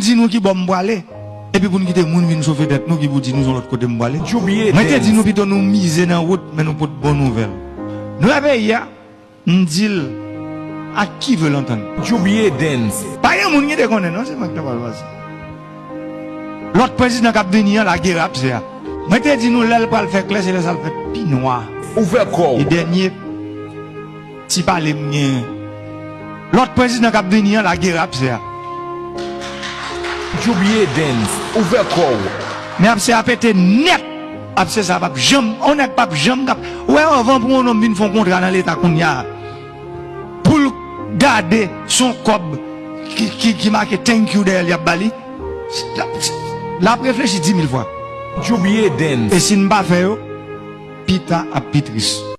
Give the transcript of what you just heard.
dire nous qui bon aller. Et puis pour nous quitter moun vinn sauver tête nous qui vous dit nous l'autre côté m'aller. Jubilee Moi te dit nous plutôt nous miser dans route mais nous pas de bonnes nouvelles. Nous la pays on dit à qui veut l'entendre? Jubilee dance. Pas un monde qui te connaît non c'est moi qui te parle. L'autre président qui a venu la guerre après ça. Moi te dit nous l'aile pas le faire clair c'est le ça le fait pi noir. Ouvert corps. Et dernier, si pas les miens. L'autre président qui a venu la guerre ça. Jubier Dance, ouver kou. Men apse apete net, apse sa pap jom, onek pap jom kap. Ouè avan pou moun om bin fon kontra nan l'Etat koun ya. Poul gade son kob ki, ki, ki make thank you del yap bali. La ap reflechi di mil fwa. Jubier Dance. E sin ba feyo, pita ap pitris.